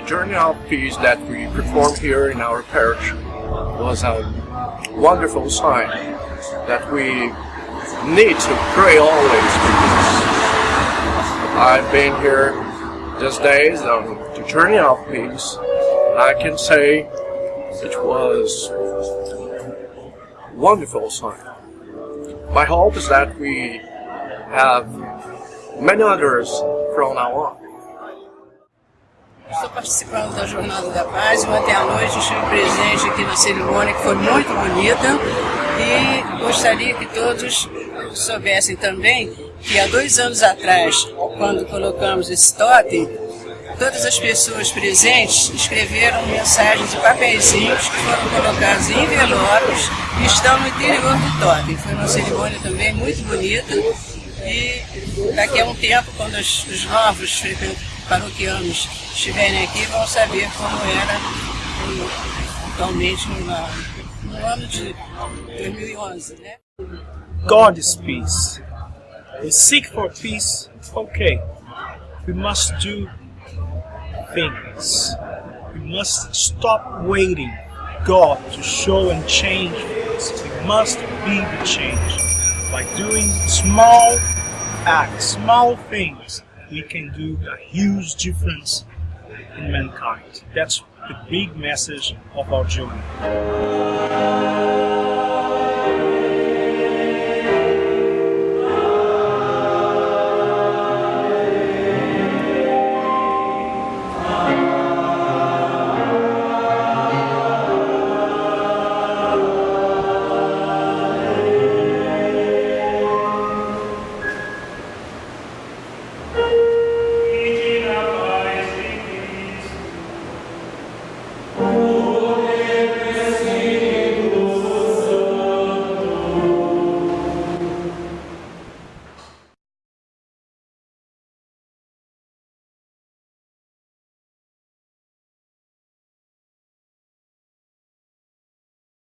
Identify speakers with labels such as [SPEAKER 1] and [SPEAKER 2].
[SPEAKER 1] the journey of peace that we performed here in our parish was a wonderful sign that we need to pray always peace. I've been here these days on the journey of peace, and I can say it was wonderful sign. My hope is that we have many others from now on.
[SPEAKER 2] Estou participando da Jornada da Paz. Ontem à noite estive presente aqui na cerimônia que foi muito bonita. E gostaria que todos soubessem também que há dois anos atrás, quando colocamos esse totem, todas as pessoas presentes escreveram mensagens de papeizinhos que foram colocados em envelopes e estão no interior do totem. Foi uma cerimônia também muito bonita. E daqui a um tempo, quando os, os novos paroquianos estiverem aqui, vão saber como era atualmente no, no ano de 2011. Né?
[SPEAKER 3] God is peace. We seek for peace, okay. We must do things. We must stop waiting God to show and change us. We must be the change. By doing small acts, small things, we can do a huge difference in mankind. That's the big message of our journey.